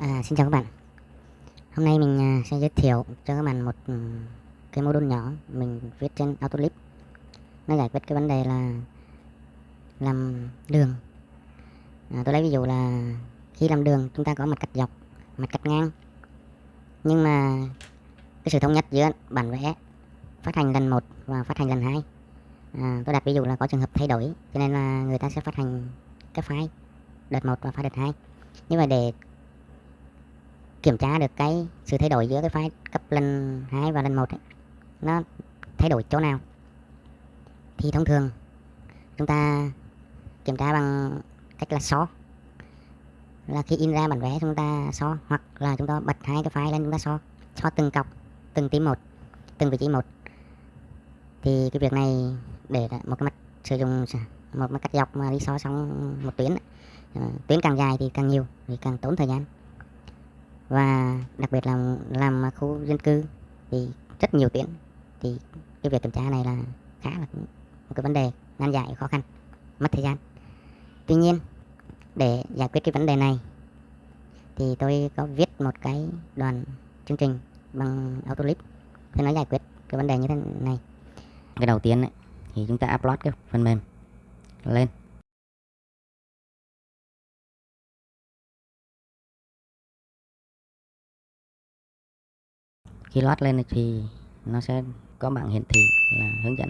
À, xin chào các bạn. Hôm nay mình à, sẽ giới thiệu cho các bạn một ừ, cái module nhỏ mình viết trên Autolib. Nó giải quyết cái vấn đề là làm đường. À, Tôi lấy ví dụ là khi làm đường chúng ta có mặt cắt dọc, mặt cắt ngang. Nhưng mà cái sự thống nhất giữa bản vẽ phát hành lần 1 và phát hành lần 2 à, Tôi đặt ví dụ là có trường hợp thay đổi cho nên là người ta sẽ phát hành cái file đợt 1 và file đợt 2 như vậy để kiểm tra được cái sự thay đổi giữa cái file cấp lần 2 và lần 1 ấy, nó thay đổi chỗ nào? Thì thông thường chúng ta kiểm tra bằng cách là so. Là khi in ra bản vẽ chúng ta so hoặc là chúng ta bật hai cái file lên chúng ta so. So từng cọc từng tím một từng vị trí một. Thì cái việc này để một cái mặt sử dụng một mặt cắt dọc mà đi so xong một tuyến ờ, tuyến càng dài thì càng nhiều thì càng tốn thời gian và đặc biệt là làm khu dân cư thì rất nhiều tuyến. Thì cái việc kiểm tra này là khá là một cái vấn đề nan giải khó khăn mất thời gian. Tuy nhiên để giải quyết cái vấn đề này thì tôi có viết một cái đoàn chương trình bằng Autolib thì nó giải quyết cái vấn đề như thế này. Cái đầu tiên ấy, thì chúng ta upload cái phần mềm lên. Khi load lên thì nó sẽ có bảng hiển thị là hướng dẫn.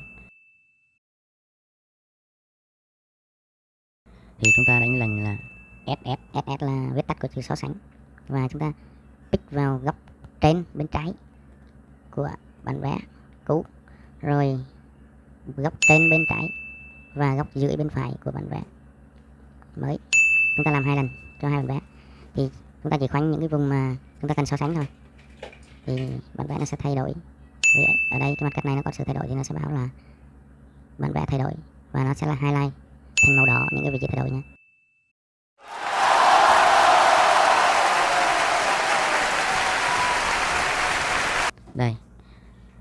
Thì chúng ta đánh lệnh là SS SS là viết tắt của chữ so sánh. Và chúng ta pick vào góc trên bên trái của bản vẽ cũ. Rồi góc trên bên trái và góc dưới bên phải của bản vẽ mới. Chúng ta làm hai lần cho hai bản vẽ. Thì chúng ta chỉ khoanh những cái vùng mà chúng ta cần so sánh thôi thì bản vẽ nó sẽ thay đổi. Vì ở đây cái mặt cắt này nó có sự thay đổi thì nó sẽ báo là bản vẽ thay đổi và nó sẽ là highlight thành màu đỏ những cái vị trí thay đổi nhé. Đây,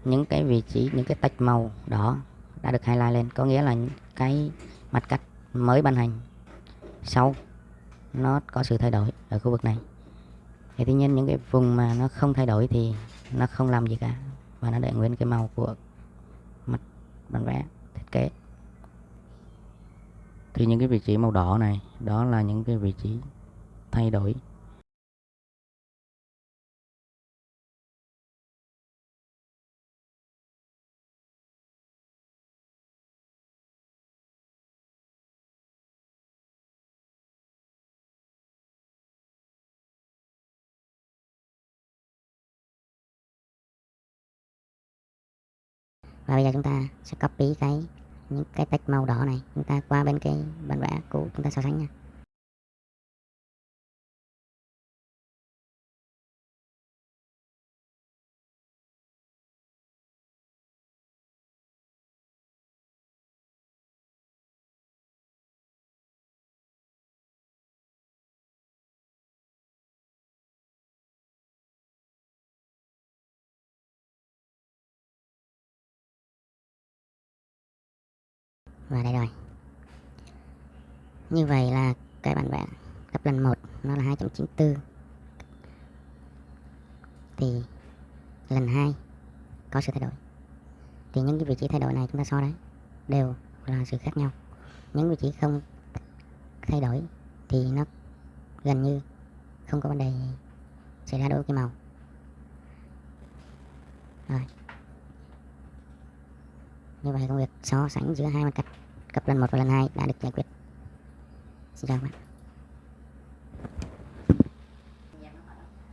những cái vị trí, những cái tách màu đỏ đã được highlight lên. Có nghĩa là những cái mặt cắt mới ban hành sau nó có sự thay đổi ở khu vực này thì tuy nhiên những cái vùng mà nó không thay đổi thì nó không làm gì cả. Và nó để nguyên cái màu của mặt bản vẽ, thiết kế. Thì những cái vị trí màu đỏ này, đó là những cái vị trí thay đổi. Và bây giờ chúng ta sẽ copy cái, những cái text màu đỏ này. Chúng ta qua bên cái bản vẽ cũ chúng ta so sánh nha. Và đây rồi. Như vậy là cái bản vẽ cấp lần 1 nó là 2.94 thì lần 2 có sự thay đổi. Thì những cái vị trí thay đổi này chúng ta so đấy, đều là sự khác nhau. Những vị trí không thay đổi thì nó gần như không có vấn đề xảy ra đối với cái màu. Rồi như vậy công việc, so sánh giữa hai mặt cắt cặp lần 1 và lần 2 đã được giải quyết. Xin chào các bạn.